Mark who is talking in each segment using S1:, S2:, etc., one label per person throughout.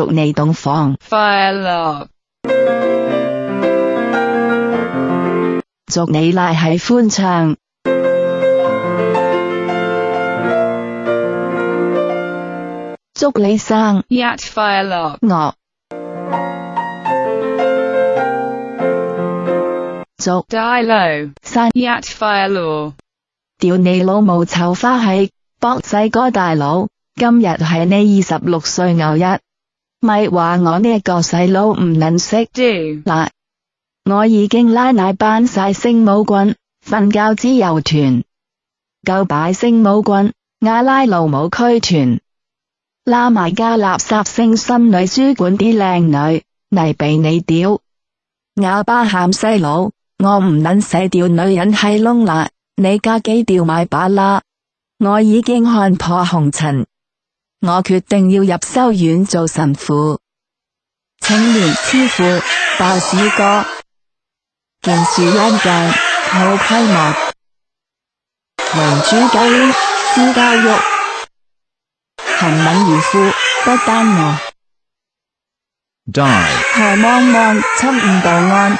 S1: 祝你洞房
S2: 快乐，
S1: 祝你赖喺欢唱，祝你生
S2: 日快乐
S1: 乐，祝
S2: 大落
S1: 生
S2: 日快乐，
S1: 屌你老母臭花系，博仔哥大佬，今日系你二十六岁牛日。咪话我呢个细佬唔能
S2: 识，
S1: 嗱，我已经拉奶班晒圣母棍，瞓觉之游团，够摆圣母棍，阿拉路冇区团，拉埋家垃圾圣心女书馆啲靓女，嚟俾你屌，哑巴喊细佬，我唔能死掉女人系窿啦，你家几屌米把啦，我已经看破红尘。我决定要入修院做神父，请连师傅、爆屎哥见树一间好规模，民主教、私教育勤勉如父不单我，
S3: 代
S1: 抬望望七五道安，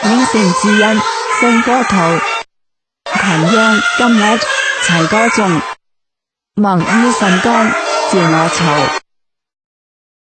S1: 虔诚至恩圣歌土群英今日齐歌颂，望于神光。建桥。